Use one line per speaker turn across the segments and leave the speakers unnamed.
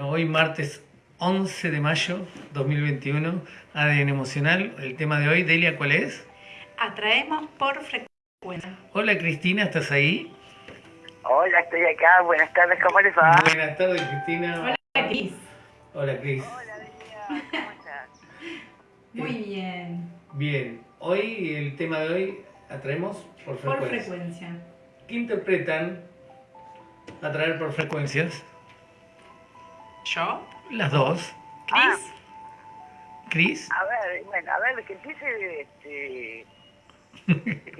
Hoy martes 11 de mayo 2021, ADN Emocional. El tema de hoy, Delia, ¿cuál es?
Atraemos por frecuencia.
Hola Cristina, ¿estás ahí?
Hola, estoy acá. Buenas tardes, ¿cómo les va?
Buenas tardes Cristina.
Hola, Cris.
Hola Cris.
Hola, Delia, ¿cómo estás?
Muy bien.
Bien, hoy el tema de hoy, atraemos por
Por
frecuencia.
frecuencia.
¿Qué interpretan atraer por frecuencias?
¿Yo?
Las dos.
¿Cris?
Cris.
A ver, bueno, a ver, que empiece este...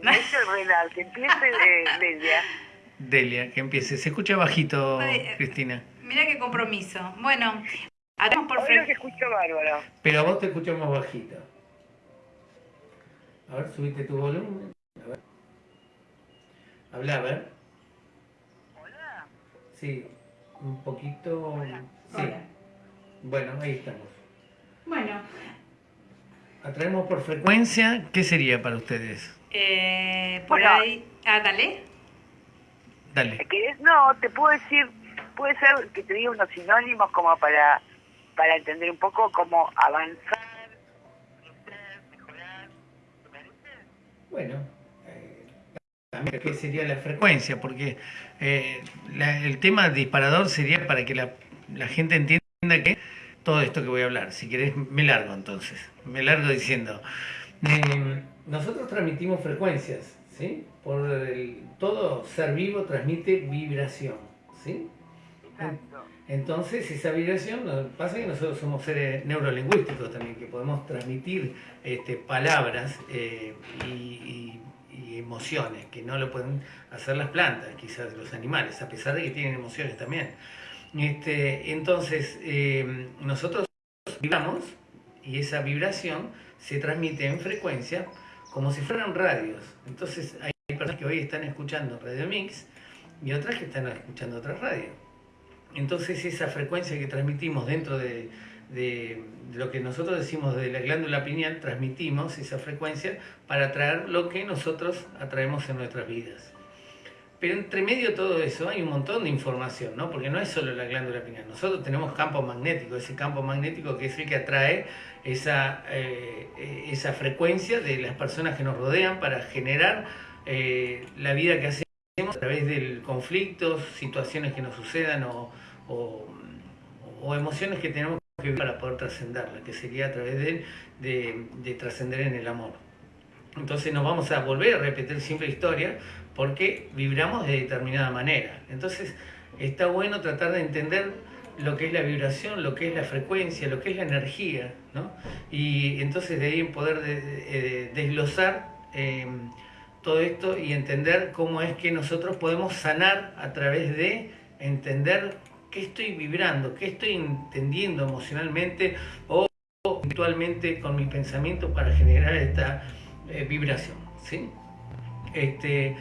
No es el Renal, que empiece de, Delia.
Delia, que empiece. Se escucha bajito,
Ay, eh.
Cristina.
Mira qué compromiso. Bueno, atraemos por
que
frecuencia.
escucho bárbaro.
Pero a vos te escuchamos bajito. A ver, subite tu volumen. A ver. Habla, a ver.
Hola.
Sí, un poquito. Sí.
Hola.
Bueno, ahí estamos.
Bueno,
Atraemos por frecuencia. ¿Qué sería para ustedes?
eh, por
Bueno.
ahí. Ah, dale.
Dale.
Que es, no, te puedo decir, puede ser que te diga unos sinónimos como para, para entender un poco cómo avanzar, crecer, mejorar. ¿Te parece?
Bueno, qué sería la frecuencia, porque eh, la- el tema disparador sería para que la, la gente entienda que todo esto que voy a hablar, si querés me largo entonces, me largo diciendo, eh, nosotros transmitimos frecuencias, ¿sí? Por el, todo ser vivo transmite vibración, ¿sí?
Exacto.
Entonces, esa vibración, pasa que nosotros somos seres neurolingüísticos también, que podemos transmitir este, palabras eh, y emociones, que no lo pueden hacer las plantas, quizás los animales, a pesar de que tienen emociones también. Este, entonces, eh, nosotros vibramos y esa vibración se transmite en frecuencia como si fueran radios. Entonces, hay personas que hoy están escuchando Radio Mix y otras que están escuchando otra radio. Entonces esa frecuencia que transmitimos dentro de, de- de lo que nosotros decimos de la glándula pineal, transmitimos esa frecuencia para atraer lo que nosotros atraemos en nuestras vidas. Pero entre medio de todo eso hay un montón de información, ¿no? Porque no es solo la glándula pineal. Nosotros tenemos campo magnético, ese campo magnético que es el que atrae esa, eh, esa frecuencia de las personas que nos rodean para generar eh, la vida que hacemos a través del conflicto, situaciones que nos sucedan o, o- o emociones que tenemos para poder trascenderla, que sería a través de, de- de trascender en el amor. Entonces nos vamos a volver a repetir siempre historia porque vibramos de determinada manera. Entonces está bueno tratar de entender lo que es la vibración, lo que es la frecuencia, lo que es la energía, ¿no? Y entonces de ahí poder de- de- eh, desglosar eh, todo esto y entender cómo es que nosotros podemos sanar a través de entender qué estoy vibrando, qué estoy entendiendo emocionalmente o virtualmente con mis pensamientos para generar esta eh, vibración, ¿sí? Este,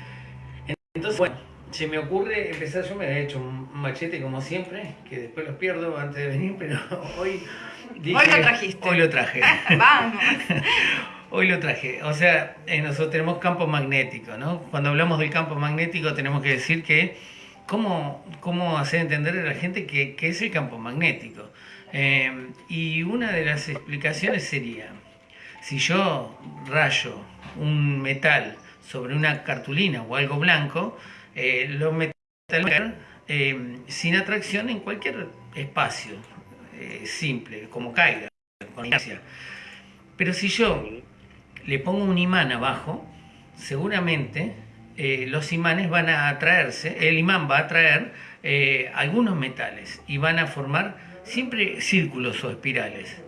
entonces, bueno, se me ocurre empezar, yo me había hecho un machete como siempre, que después los pierdo antes de venir, pero hoy dije-
Hoy lo trajiste.
Hoy lo traje.
Vamos.
Hoy lo traje. O sea, eh, nosotros tenemos campo magnético, ¿no? Cuando hablamos del campo magnético tenemos que decir que cómo, cómo hacer entender a la gente que es el campo magnético. Eh, y una de las explicaciones sería, si yo rayo un metal sobre una cartulina o algo blanco, eh, los metales eh, sin atracción en cualquier espacio eh, simple, como caiga, con inercia. Pero si yo le pongo un imán abajo, seguramente eh, los imanes van a atraerse, el imán va a atraer eh, algunos metales y van a formar siempre círculos o espirales.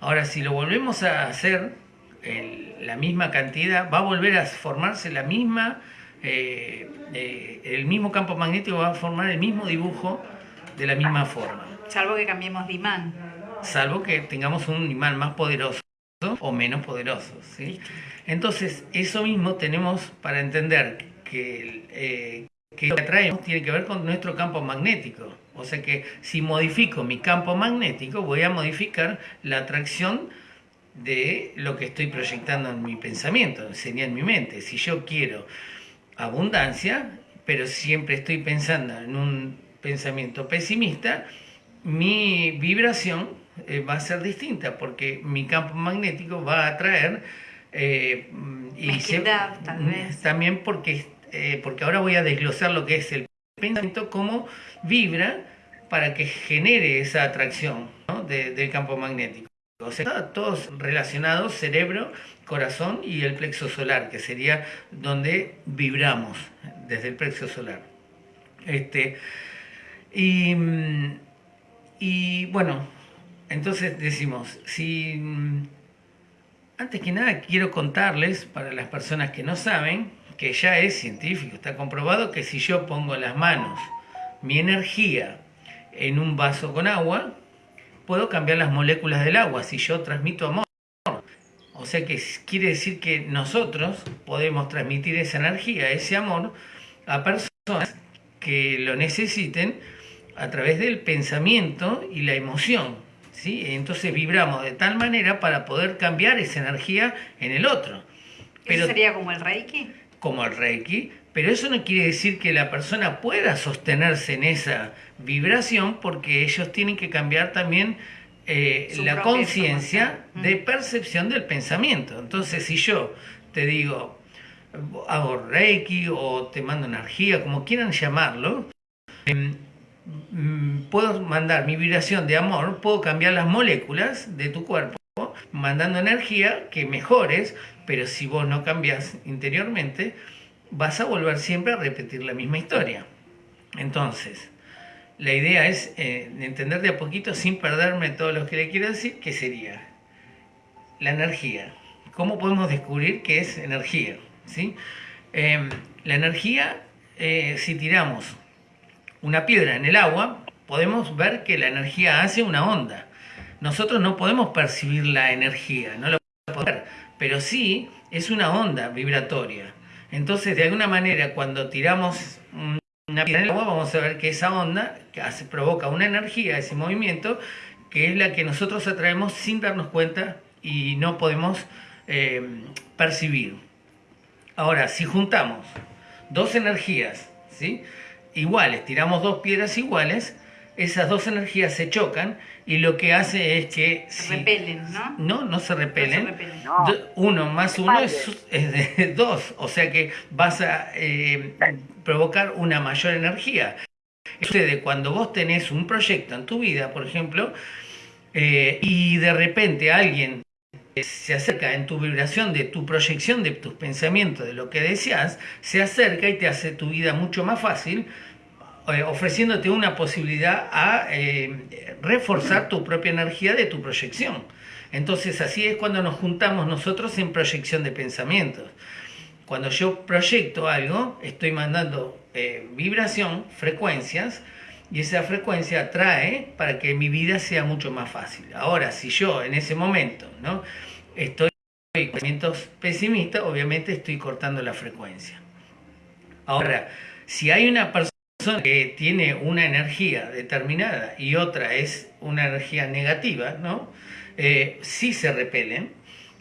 Ahora, si lo volvemos a hacer, el- la misma cantidad, va a volver a formarse la misma, eh, el mismo campo magnético va a formar el mismo dibujo de la misma forma
Salvo que cambiemos de imán.
salvo que tengamos un imán más poderoso o menos poderoso. ¿sí? Entonces, eso mismo tenemos para entender que, eh, que lo que atraemos tiene que ver con nuestro campo magnético. O sea que si modifico mi campo magnético, voy a modificar la atracción de lo que estoy proyectando en mi pensamiento, sería en mi mente. Si yo quiero abundancia, pero siempre estoy pensando en un pensamiento pesimista, mi vibración eh, va a ser distinta porque mi campo magnético va a atraer eh, y
tal vez.
también porque, eh, porque ahora voy a desglosar lo que es el pensamiento, cómo vibra para que genere esa atracción del campo magnético. O sea, todos relacionados, cerebro, corazón y el plexo solar, que sería donde vibramos, desde el plexo solar. Este, y, y bueno, entonces decimos, si mm, antes que nada quiero contarles, para las personas que no saben, que ya es científico, está comprobado que si yo pongo las manos, mi energía, en un vaso con agua, puedo cambiar las moléculas del agua si yo transmito amor. O sea que quiere decir que nosotros podemos transmitir esa energía, ese amor, a personas que lo necesiten a través del pensamiento y la emoción. ¿sí? Entonces vibramos de tal manera para poder cambiar esa energía en el otro.
¿Eso sería como el Reiki?
Como el Reiki, pero eso no quiere decir que la persona pueda sostenerse en esa vibración porque ellos tienen que cambiar también eh, la conciencia de percepción del pensamiento. Entonces, si yo te digo, hago Reiki o te mando energía, como quieran llamarlo, em, mm, puedo mandar mi vibración de amor, puedo cambiar las moléculas de tu cuerpo mandando energía que mejores, pero si vos no cambias interiormente, vas a volver siempre a repetir la misma historia. Entonces, la idea es eh, entender de a poquito sin perderme todo lo que le quiero decir, que sería la energía. ¿Cómo podemos descubrir qué es energía? ¿Sí? Eh, la energía, eh, si tiramos una piedra en el agua, podemos ver que la energía hace una onda. Nosotros no podemos percibir la energía, no lo podemos ver, pero sí es una onda vibratoria. Entonces, de alguna manera, cuando tiramos un- una piedra en el agua, vamos a ver que esa onda que provoca una energía, ese movimiento, que es la que nosotros atraemos sin darnos cuenta y no podemos eh, percibir. Ahora, si juntamos dos energías, ¿sí? iguales, tiramos dos piedras iguales, esas dos energías se chocan y lo que hace es que...
Se
si-
repelen, ¿no?
No, no se repelen.
No se repelen.
No.
Do- Uno más uno es, es de dos, o sea que vas a eh, provocar una mayor energía. Eso Sucede cuando vos tenés un proyecto en tu vida, por ejemplo, eh, y de repente alguien se acerca en tu vibración de tu proyección, de tus pensamientos, de lo que deseas, se acerca y te hace tu vida mucho más fácil, eh, ofreciéndote una posibilidad a eh, reforzar tu propia energía de tu proyección. Entonces así es cuando nos juntamos nosotros en proyección de pensamientos. Cuando yo proyecto algo, estoy mandando eh, vibración, frecuencias, y esa frecuencia atrae para que mi vida sea mucho más fácil. Ahora, si yo en ese momento ¿no? estoy con pensamientos pesimistas, obviamente estoy cortando la frecuencia. Ahora, si hay una persona que tiene una energía determinada y otra es una energía negativa, ¿no? Eh, sí se repelen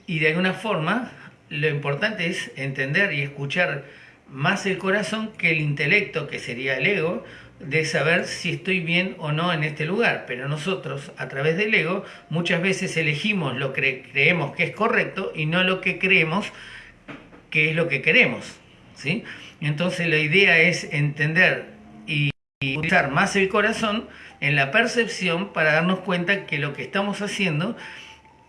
y de alguna forma lo importante es entender y escuchar más el corazón que el intelecto, que sería el ego, de saber si estoy bien o no en este lugar. Pero nosotros, a través del ego, muchas veces elegimos lo que creemos que es correcto y no lo que creemos que es lo que queremos. ¿sí? Entonces la idea es entender y, usar más el corazón en la percepción para darnos cuenta que lo que estamos haciendo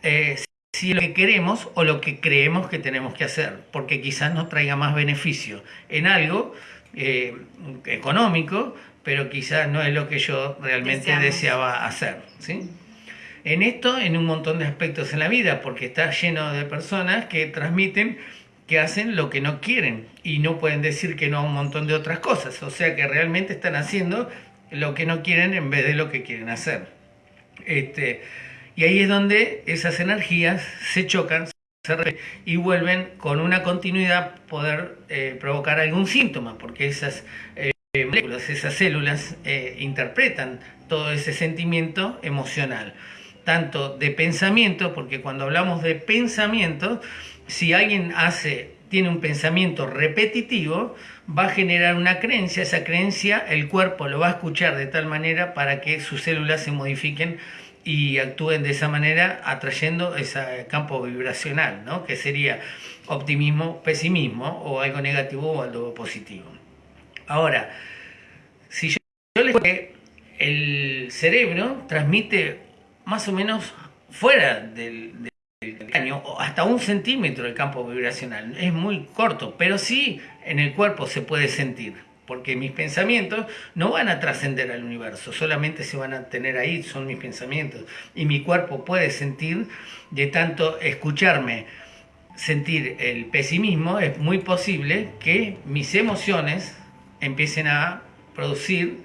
eh, si es lo que queremos o lo que creemos que tenemos que hacer, porque quizás nos traiga más beneficio en algo eh, económico, pero quizás no es lo que yo realmente
Deseamos.
deseaba hacer. ¿sí? En esto, en un montón de aspectos en la vida, porque está lleno de personas que transmiten que hacen lo que no quieren y no pueden decir que no a un montón de otras cosas. O sea que realmente están haciendo lo que no quieren en vez de lo que quieren hacer. Este, y ahí es donde esas energías se chocan y vuelven con una continuidad poder eh, provocar algún síntoma, porque esas eh, moléculas, esas células eh, interpretan todo ese sentimiento emocional, tanto de pensamiento, porque cuando hablamos de pensamiento, si alguien hace, tiene un pensamiento repetitivo, va a generar una creencia, esa creencia el cuerpo lo va a escuchar de tal manera para que sus células se modifiquen y actúen de esa manera atrayendo ese campo vibracional, ¿no? que sería optimismo, pesimismo o algo negativo o algo positivo. Ahora, si yo, les digo que el cerebro transmite más o menos fuera del, hasta un centímetro el campo vibracional. Es muy corto, pero sí en el cuerpo se puede sentir, porque mis pensamientos no van a trascender al universo, solamente se van a tener ahí, son mis pensamientos. Y mi cuerpo puede sentir, de tanto escucharme, sentir el pesimismo, es muy posible que mis emociones empiecen a producir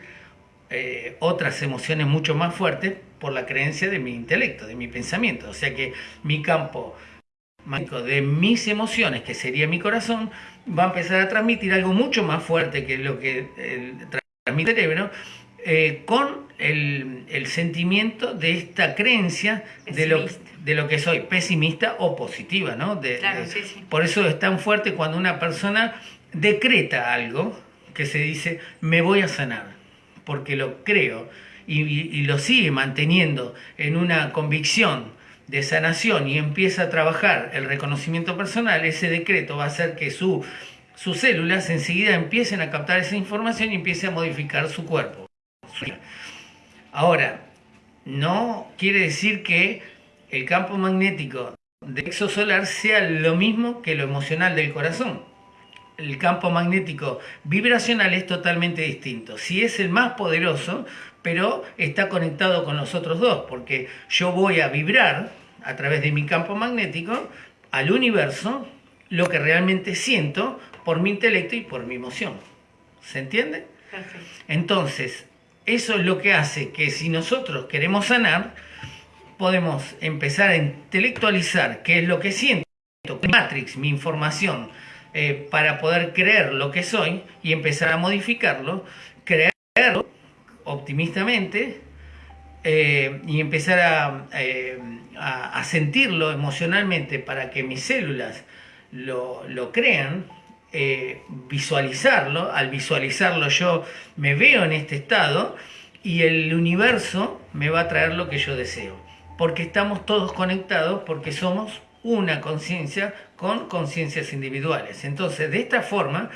eh, otras emociones mucho más fuertes por la creencia de mi intelecto, de mi pensamiento. O sea que mi campo de mis emociones, que sería mi corazón, va a empezar a transmitir algo mucho más fuerte que lo que transmite el cerebro, eh, con el, sentimiento de esta creencia de lo, de lo, que soy, pesimista o positiva. ¿no? Por eso es tan fuerte cuando una persona decreta algo que se dice, me voy a sanar, porque lo creo y, lo sigue manteniendo en una convicción de sanación y empieza a trabajar el reconocimiento personal, ese decreto va a hacer que su, sus células enseguida empiecen a captar esa información y empiece a modificar su cuerpo. Ahora, no quiere decir que el campo magnético del exosolar sea lo mismo que lo emocional del corazón. El campo magnético vibracional es totalmente distinto. Si es el más poderoso, pero está conectado con los otros dos, porque yo voy a vibrar a través de mi campo magnético al universo lo que realmente siento por mi intelecto y por mi emoción. ¿Se entiende? Perfecto. Entonces, eso es lo que hace que si nosotros queremos sanar, podemos empezar a intelectualizar qué es lo que siento, Matrix, mi información, eh, para poder creer lo que soy y empezar a modificarlo, creerlo optimistamente eh, y empezar eh, a, sentirlo emocionalmente para que mis células lo, crean, eh, visualizarlo, al visualizarlo yo me veo en este estado y el universo me va a traer lo que yo deseo, porque estamos todos conectados, porque somos una conciencia con conciencias individuales. Entonces, de esta forma,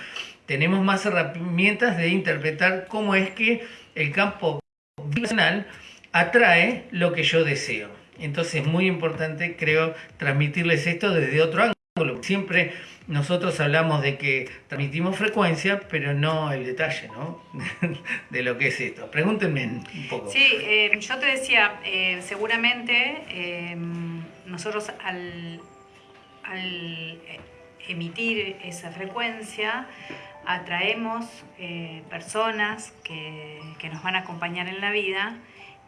tenemos más herramientas de interpretar cómo es que el campo vibracional atrae lo que yo deseo. Entonces es muy importante, creo, transmitirles esto desde otro ángulo. Siempre nosotros hablamos de que transmitimos frecuencia, pero no el detalle ¿no? de lo que es esto. Pregúntenme un poco.
Sí, eh, yo te decía, eh, seguramente eh, nosotros al, al emitir esa frecuencia, atraemos eh, personas que, nos van a acompañar en la vida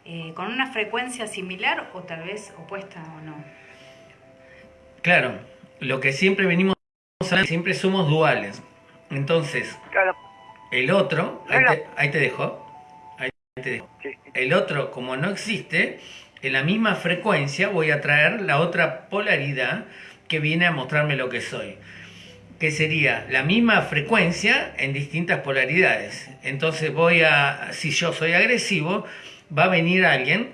eh, con una frecuencia similar o tal vez opuesta o no.
Claro, lo que siempre venimos hablando, siempre somos duales. Entonces, el otro, ahí te, dejo, ahí te dejo. El otro, como no existe, en la misma frecuencia voy a traer la otra polaridad que viene a mostrarme lo que soy que sería la misma frecuencia en distintas polaridades. Entonces voy a, si yo soy agresivo, va a venir alguien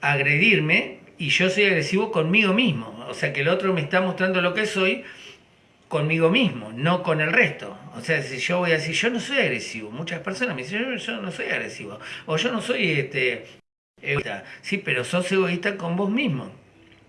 a agredirme y yo soy agresivo conmigo mismo. O sea que el otro me está mostrando lo que soy conmigo mismo, no con el resto. O sea, si yo voy a decir, yo no soy agresivo, muchas personas me dicen, yo, no soy agresivo, o yo no soy este, egoísta. Sí, pero sos egoísta con vos mismo.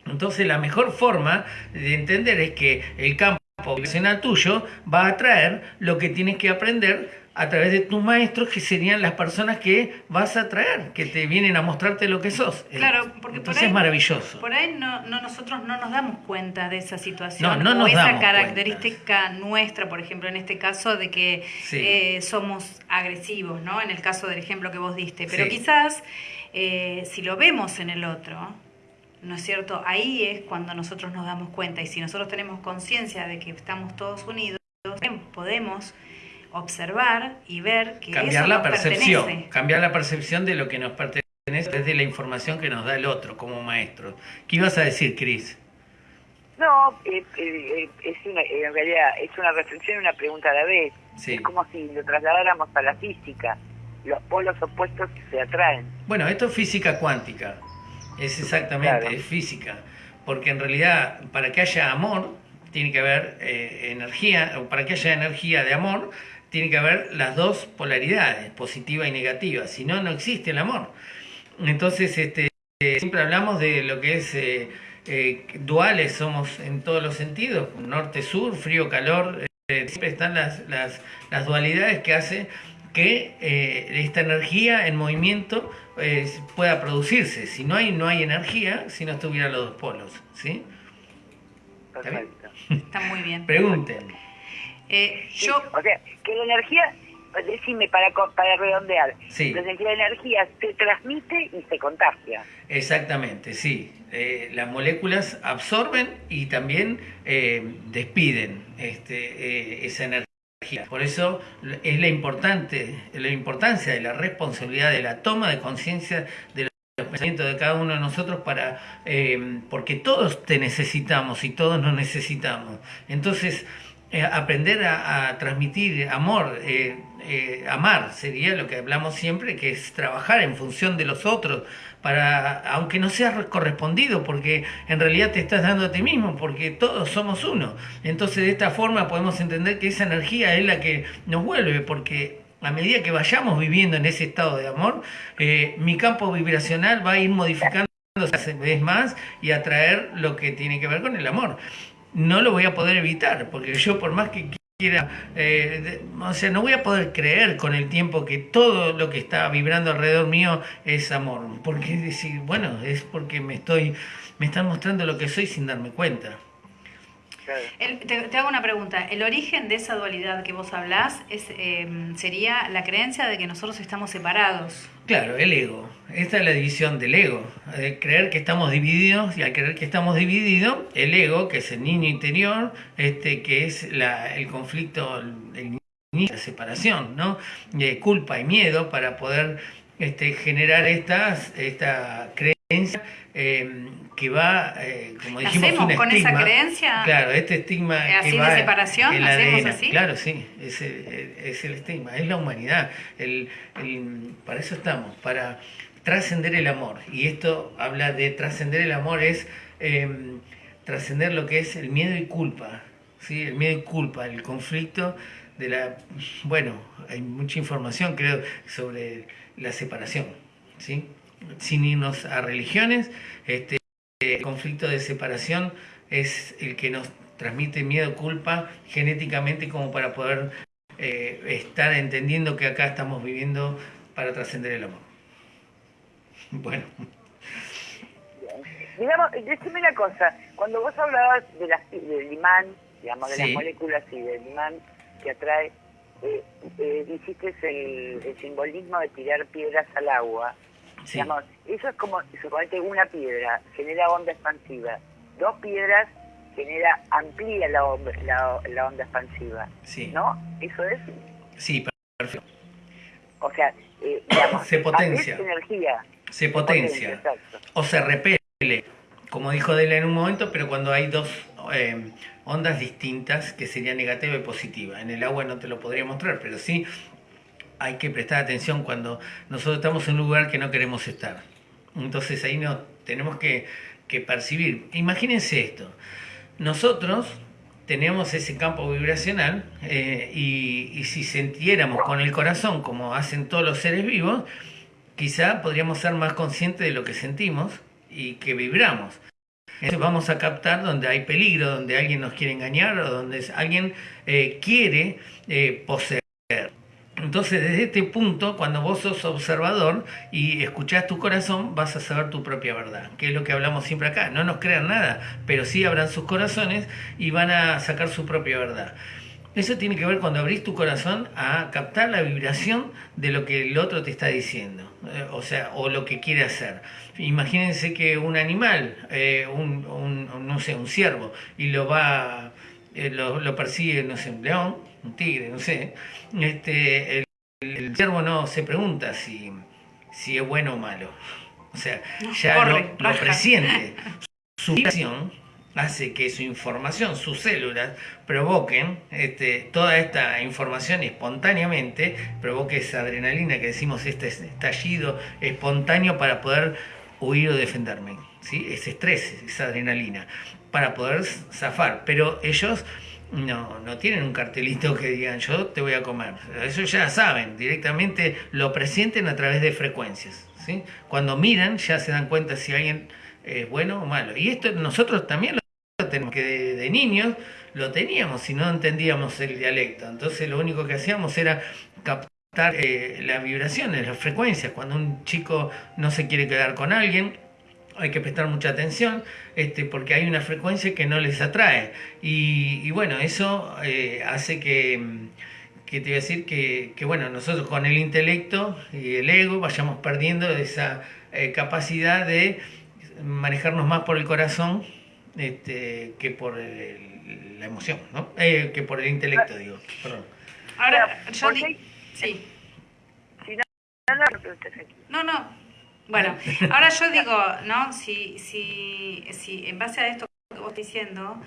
Entonces la mejor forma de entender es que el campo poblacional tuyo va a traer lo que tienes que aprender a través de tus maestros, que serían las personas que vas a traer, que te vienen a mostrarte lo que sos.
Claro, porque
Entonces es maravilloso.
Por ahí no, nosotros no nos damos cuenta de esa situación, no, no o esa característica nuestra, por ejemplo, en este caso, de que eh, somos agresivos, ¿no? En el caso del ejemplo que vos diste. Pero quizás, eh, si lo vemos en el otro, ¿no es cierto? Ahí es cuando nosotros nos damos cuenta y si nosotros tenemos conciencia de que estamos todos unidos, podemos observar y ver que
cambiar
eso
la percepción, cambiar la percepción de lo que nos pertenece desde la información que nos da el otro como maestro. ¿Qué ibas a decir, Cris?
No, eh, eh, es una, en realidad es una reflexión y una pregunta a la vez. Es como si lo trasladáramos a la física. Los polos opuestos se atraen.
Bueno, esto es física cuántica. Es exactamente, es física. Porque en realidad, para que haya amor, tiene que haber eh, energía, o para que haya energía de amor, tiene que haber las dos polaridades, positiva y negativa. Si no, no existe el amor. Entonces, este, siempre hablamos de lo que es eh, duales somos en todos los sentidos, norte-sur, frío-calor, eh, siempre están las, las, las, dualidades que hacen que eh, esta energía en movimiento pueda producirse. Si no hay, no hay energía, si no estuvieran los dos polos. ¿sí?
¿Está, muy bien.
Pregunten.
Yo... o sea, que la energía decime para, para redondear. Entonces la energía se transmite y se contagia.
Exactamente, sí. Eh, las moléculas absorben y también eh, despiden este, eh, esa energía. Por eso es la, importante, la importancia de la responsabilidad de la toma de conciencia de los pensamientos de cada uno de nosotros para porque todos te necesitamos y todos nos necesitamos. Entonces, eh, aprender a, transmitir amor, eh, eh, amar sería lo que hablamos siempre, que es trabajar en función de los otros, para aunque no seas correspondido, porque en realidad te estás dando a ti mismo, porque todos somos uno. Entonces de esta forma podemos entender que esa energía es la que nos vuelve, porque a medida que vayamos viviendo en ese estado de amor, mi campo vibracional va a ir modificando vez más y atraer lo que tiene que ver con el amor no lo voy a poder evitar, porque yo por más que quiera, eh, o sea, no voy a poder creer con el tiempo que todo lo que está vibrando alrededor mío es amor, porque decir, bueno, es porque me estoy, me están mostrando lo que soy sin darme cuenta
te, hago una pregunta. ¿El origen de esa dualidad que vos hablás es, em, sería la creencia de que nosotros estamos separados?
Claro, el ego. Esta es la división del ego. Creer que estamos divididos y al creer que estamos divididos, el ego, que es el niño interior, este, que es la, el conflicto, el, la separación, ¿no? De culpa y miedo para poder este, generar estas, esta creencia eh, que va, eh, como dijimos,
¿Hacemos con esa creencia?
Claro, este estigma
¿Así que va de separación? ¿Hacemos así?
Claro, sí, es el, es el estigma, es la humanidad. El, para eso estamos, para trascender el amor. Y esto habla de trascender el amor, es em, trascender lo que es el miedo y culpa. ¿sí? El miedo y culpa, el conflicto de la... Bueno, hay mucha información, creo, sobre la separación. ¿sí? sin irnos a religiones, este el conflicto de separación es el que nos transmite miedo, culpa genéticamente como para poder eh, estar entendiendo que acá estamos viviendo para trascender el amor. Bueno.
Digamos, decime una cosa, cuando vos hablabas de las, del imán, digamos, de las moléculas y del imán que atrae, eh, eh, hiciste el, el simbolismo de tirar piedras al agua eso es como, suponete, una piedra genera onda expansiva, dos piedras genera, amplía la, la, onda expansiva. ¿No? ¿Eso es?
Sí, perfecto.
O sea, eh,
se potencia.
energía.
Se, potencia. o se repele, como dijo Dela en un momento, pero cuando hay dos eh, ondas distintas, que sería negativa y positiva. En el agua no te lo podría mostrar, pero sí hay que prestar atención cuando nosotros estamos en un lugar que no queremos estar. Entonces ahí no, tenemos que, percibir. Imagínense esto, nosotros tenemos ese campo vibracional eh, y, si sintiéramos con el corazón como hacen todos los seres vivos, quizá podríamos ser más conscientes de lo que sentimos y que vibramos. Entonces vamos a captar donde hay peligro, donde alguien nos quiere engañar o donde alguien eh, quiere eh, poseer. Entonces, desde este punto, cuando vos sos observador y escuchás tu corazón, vas a saber tu propia verdad, que es lo que hablamos siempre acá. No nos crean nada, pero sí abran sus corazones y van a sacar su propia verdad. Eso tiene que ver cuando abrís tu corazón a captar la vibración de lo que el otro te está diciendo, eh, o sea, o lo que quiere hacer. Imagínense que un animal, eh, un, no sé, un ciervo, y lo va, eh, lo, lo persigue, no sé, un león, un tigre, no sé, este, el, el ciervo no se pregunta si, si es bueno o malo. O sea, ya lo, presiente. Su vibración hace que su información, sus células, provoquen este, toda esta información espontáneamente, provoque esa adrenalina que decimos, este estallido espontáneo para poder huir o defenderme. ¿sí? Ese estrés, esa adrenalina, para poder zafar. Pero ellos no, no tienen un cartelito que digan yo te voy a comer. Eso ya saben, directamente lo presienten a través de frecuencias. ¿sí? Cuando miran ya se dan cuenta si alguien es bueno o malo. Y esto nosotros también lo tenemos, que de, niños lo teníamos si no entendíamos el dialecto. Entonces lo único que hacíamos era captar eh, las vibraciones, las frecuencias. Cuando un chico no se quiere quedar con alguien, hay que prestar mucha atención este, porque hay una frecuencia que no les atrae. Y, bueno, eso eh, hace que, que, te voy a decir que, que, bueno, nosotros con el intelecto y el ego vayamos perdiendo esa eh, capacidad de manejarnos más por el corazón este, que por la emoción, ¿no? Eh, que por el intelecto, digo. Perdón.
Ahora, yo Sí. no, no, bueno, ahora yo digo, ¿no? Si, si, si en base a esto que vos diciendo,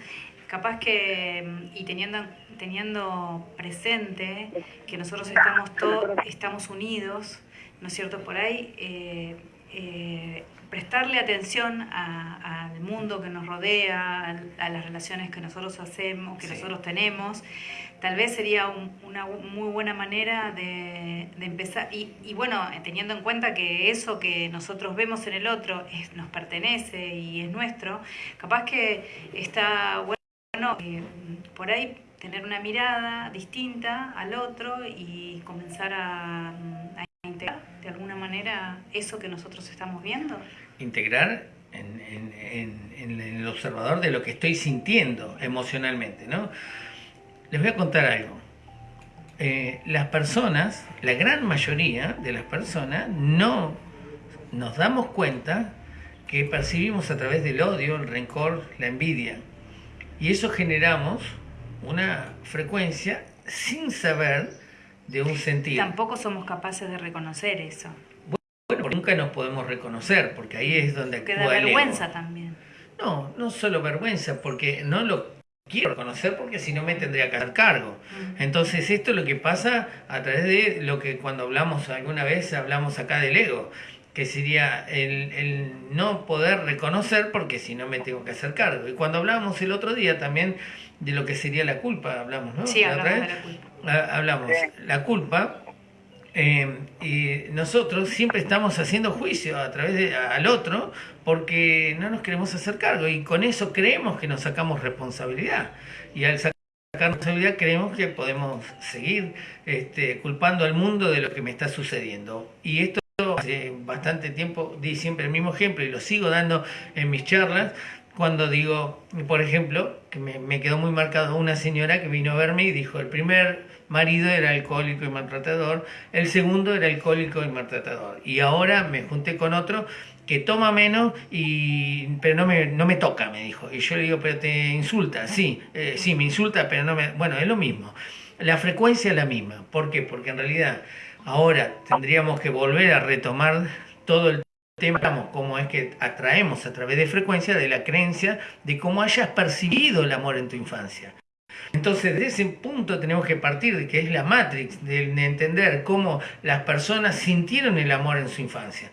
capaz que, y teniendo, teniendo presente que nosotros estamos todos, estamos unidos, ¿no es cierto? Por ahí, eh, eh, prestarle atención al mundo que nos rodea, a, las relaciones que nosotros hacemos, que nosotros tenemos, tal vez sería una muy buena manera de, empezar. Y, bueno, teniendo en cuenta que eso que nosotros vemos en el otro es, nos pertenece y es nuestro, capaz que está bueno eh, por ahí tener una mirada distinta al otro y comenzar a, a integrar de alguna manera eso que nosotros estamos viendo
integrar en, el observador de lo que estoy sintiendo emocionalmente, ¿no? Les voy a contar algo. Eh, las personas, la gran mayoría de las personas, no nos damos cuenta que percibimos a través del odio, el rencor, la envidia. Y eso generamos una frecuencia sin saber de un sentido.
Tampoco somos capaces de reconocer eso
nunca nos podemos reconocer, porque ahí es donde
actúa da vergüenza también.
No, no solo vergüenza, porque no lo quiero reconocer porque si no me tendría que hacer cargo. Entonces esto es lo que pasa a través de lo que cuando hablamos alguna vez, hablamos acá del ego, que sería el, el no poder reconocer porque si no me tengo que hacer cargo. Y cuando hablamos el otro día también de lo que sería la culpa, hablamos, ¿no?
Sí, hablamos de la culpa.
Ah, hablamos, la culpa eh, y nosotros siempre estamos haciendo juicio a través de, al otro porque no nos queremos hacer cargo y con eso creemos que nos sacamos responsabilidad. Y al sacar responsabilidad creemos que podemos seguir este, culpando al mundo de lo que me está sucediendo. Y esto hace bastante tiempo di siempre el mismo ejemplo y lo sigo dando en mis charlas cuando digo, por ejemplo, que me, quedó muy marcado una señora que vino a verme y dijo, el primer marido era alcohólico y maltratador, el segundo era alcohólico y maltratador. Y ahora me junté con otro que toma menos, y, pero no me, no me toca, me dijo. Y yo le digo, pero te insulta, sí, eh, sí, me insulta, pero no me... Bueno, es lo mismo. La frecuencia es la misma. ¿Por qué? Porque en realidad ahora tendríamos que volver a retomar todo el tema, cómo es que atraemos a través de frecuencia de la creencia de cómo hayas percibido el amor en tu infancia. Entonces, de ese punto tenemos que partir de que es la matrix, de, entender cómo las personas sintieron el amor en su infancia.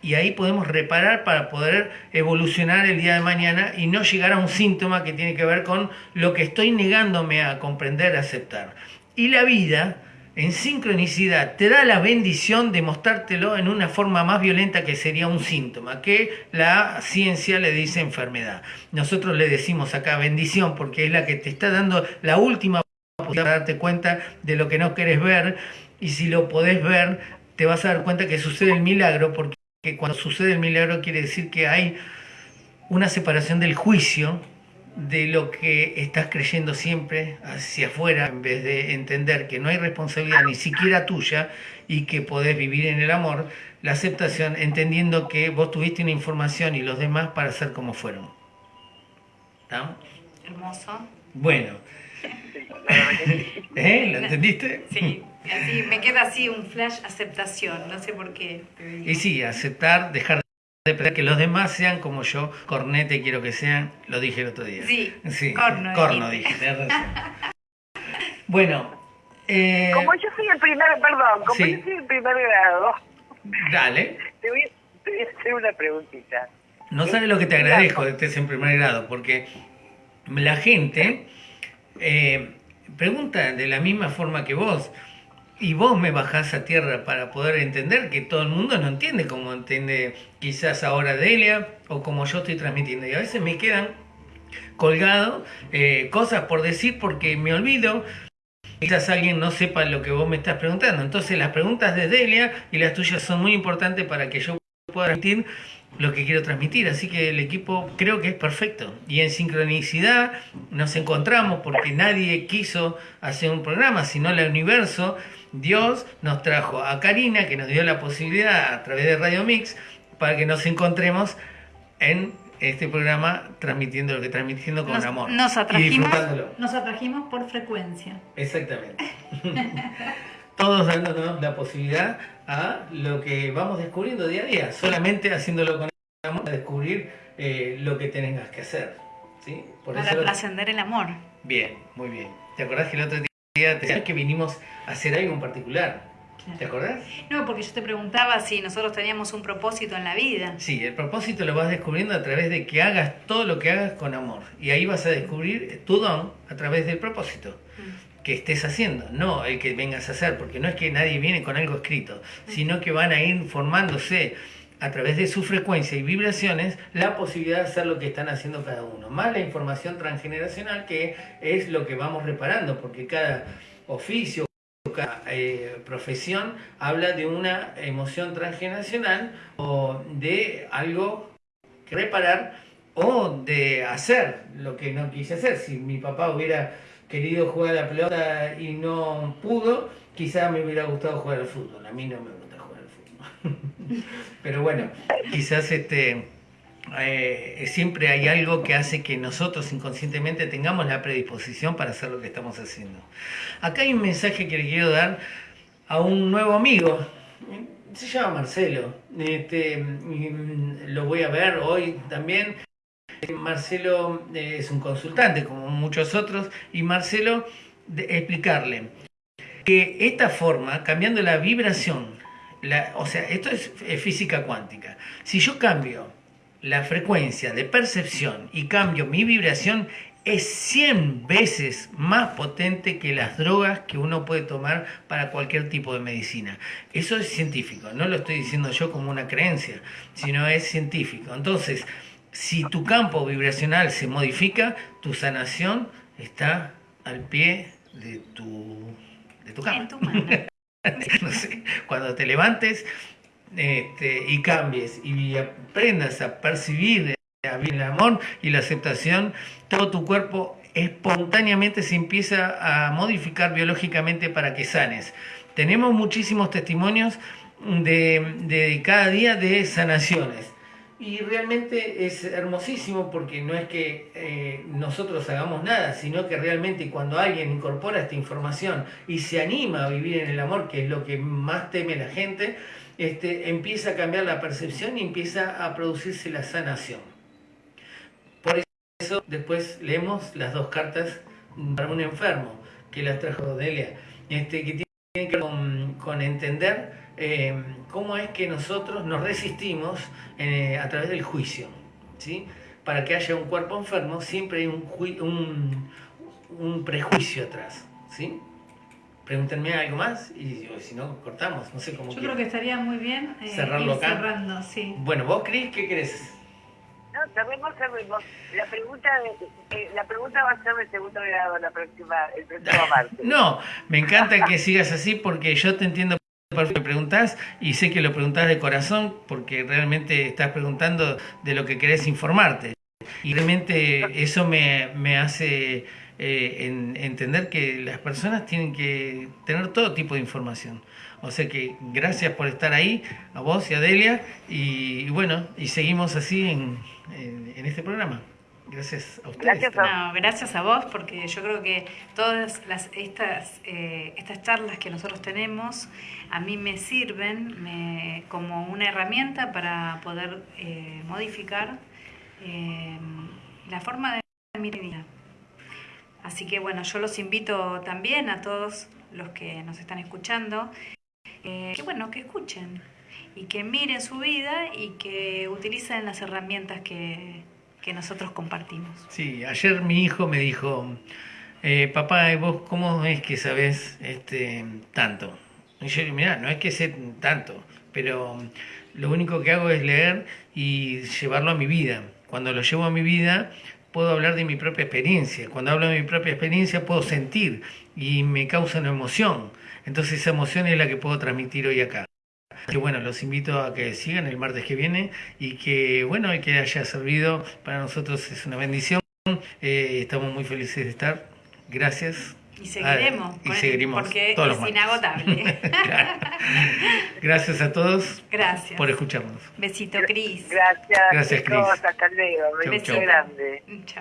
Y ahí podemos reparar para poder evolucionar el día de mañana y no llegar a un síntoma que tiene que ver con lo que estoy negándome a comprender, a aceptar. Y la vida en sincronicidad te da la bendición de mostrártelo en una forma más violenta que sería un síntoma, que la ciencia le dice enfermedad. Nosotros le decimos acá bendición porque es la que te está dando la última oportunidad de darte cuenta de lo que no querés ver y si lo podés ver te vas a dar cuenta que sucede el milagro porque cuando sucede el milagro quiere decir que hay una separación del juicio de lo que estás creyendo siempre hacia afuera en vez de entender que no hay responsabilidad ni siquiera tuya y que podés vivir en el amor, la aceptación entendiendo que vos tuviste una información y los demás para ser como fueron.
¿Está? Hermoso.
Bueno. ¿Eh? ¿Lo entendiste?
Sí. Así, me queda así un flash aceptación, no sé por qué.
Y sí, aceptar, dejar de que los demás sean como yo, cornete quiero que sean, lo dije el otro día.
Sí,
sí corno, corno dije, bueno.
Eh, como yo soy el primer, perdón, como yo soy el primer grado.
Dale.
Te voy, a hacer una preguntita.
No sabes lo que te agradezco de que estés en primer grado, porque la gente eh, pregunta de la misma forma que vos y vos me bajás a tierra para poder entender que todo el mundo no entiende como entiende quizás ahora Delia o como yo estoy transmitiendo. Y a veces me quedan colgado eh, cosas por decir porque me olvido. Quizás alguien no sepa lo que vos me estás preguntando. Entonces las preguntas de Delia y las tuyas son muy importantes para que yo pueda transmitir lo que quiero transmitir. Así que el equipo creo que es perfecto. Y en sincronicidad nos encontramos porque nadie quiso hacer un programa, sino el universo Dios nos trajo a Karina, que nos dio la posibilidad a través de Radio Mix, para que nos encontremos en este programa transmitiendo lo que transmitiendo con amor.
Nos atrajimos, nos atrajimos por frecuencia.
Exactamente. Todos dándonos la posibilidad a lo que vamos descubriendo día a día, solamente haciéndolo con amor, a descubrir eh, lo que tengas que hacer. ¿sí?
Para trascender el amor.
Bien, muy bien. ¿Te acordás que el otro día que vinimos a hacer algo en particular. ¿Te acordás?
No, porque yo te preguntaba si nosotros teníamos un propósito en la vida.
Sí, el propósito lo vas descubriendo a través de que hagas todo lo que hagas con amor. Y ahí vas a descubrir tu don a través del propósito mm. que estés haciendo, no el que vengas a hacer, porque no es que nadie viene con algo escrito, mm. sino que van a ir formándose a través de su frecuencia y vibraciones la posibilidad de hacer lo que están haciendo cada uno, más la información transgeneracional que es lo que vamos reparando, porque cada oficio, cada eh, profesión habla de una emoción transgeneracional o de algo que reparar o de hacer lo que no quise hacer. Si mi papá hubiera querido jugar a la pelota y no pudo, quizá me hubiera gustado jugar al fútbol. A mí no me Pero bueno, quizás este, eh, siempre hay algo que hace que nosotros inconscientemente tengamos la predisposición para hacer lo que estamos haciendo. Acá hay un mensaje que le quiero dar a un nuevo amigo. Se llama Marcelo. Este, mm, lo voy a ver hoy también. Marcelo eh, es un consultante como muchos otros y Marcelo explicarle que esta forma, cambiando la vibración o sea, esto es, física cuántica. Si yo cambio la frecuencia de percepción y cambio mi vibración, es 100 veces más potente que las drogas que uno puede tomar para cualquier tipo de medicina. Eso es científico, no lo estoy diciendo yo como una creencia, sino es científico. Entonces, si tu campo vibracional se modifica, tu sanación está al pie de tu, de tu cama. cuando te levantes este, y cambies y aprendas a percibir el amor y la aceptación, todo tu cuerpo espontáneamente se empieza a modificar biológicamente para que sanes. Tenemos muchísimos testimonios de, de cada día de sanaciones. Y realmente es hermosísimo porque no es que eh, nosotros hagamos nada, sino que realmente cuando alguien incorpora esta información y se anima a vivir en el amor, que es lo que más teme la gente, este, empieza a cambiar la percepción y empieza a producirse la sanación. Por eso después leemos las dos cartas para un enfermo que las trajo Delia, este, que tienen que ver con entender eh, cómo es que nosotros nos resistimos eh, a través del juicio. ¿sí? Para que haya un cuerpo enfermo siempre hay un, un, prejuicio atrás. ¿sí? Pregúntenme algo más y si no, cortamos. No sé cómo
Yo creo que estaría muy bien
eh, cerrarlo acá.
cerrando, sí.
Bueno, vos, Cris, ¿qué querés?
No, cerremos, cerremos. La pregunta, la pregunta va a ser de segundo grado la próxima, el próximo martes.
No, me encanta que sigas así porque yo te entiendo me preguntás y sé que lo preguntás de corazón porque realmente estás preguntando de lo que querés informarte. Y realmente eso me, hace eh, entender que las personas tienen que tener todo tipo de información. O sea que gracias por estar ahí, a vos y a Delia, y, bueno, y seguimos así en, en este programa. Gracias a ustedes.
Gracias a, gracias a vos, porque yo creo que todas las, estas, eh, estas charlas que nosotros tenemos a mí me sirven me, como una herramienta para poder eh, modificar eh, la forma de mi vida. Así que bueno, yo los invito también a todos los que nos están escuchando, que bueno, que escuchen y que miren su vida y que utilicen las herramientas que, que nosotros compartimos.
Sí, ayer mi hijo me dijo, eh, papá, ¿vos cómo es que sabes este, tanto? Y yo digo, mirá, no es que sé tanto, pero lo único que hago es leer y llevarlo a mi vida. Cuando lo llevo a mi vida, puedo hablar de mi propia experiencia. Cuando hablo de mi propia experiencia, puedo sentir y me causa una emoción. Entonces esa emoción es la que puedo transmitir hoy acá. Que bueno, los invito a que sigan el martes que viene y que bueno, y que haya servido para nosotros es una bendición. Eh, estamos muy felices de estar. Gracias.
Y seguiremos.
y seguiremos
porque es inagotable.
Gracias a todos.
Gracias.
Por escucharnos.
Besito, Cris.
Gracias.
Gracias, Cris.
Hasta luego. Beso grande.
Chao.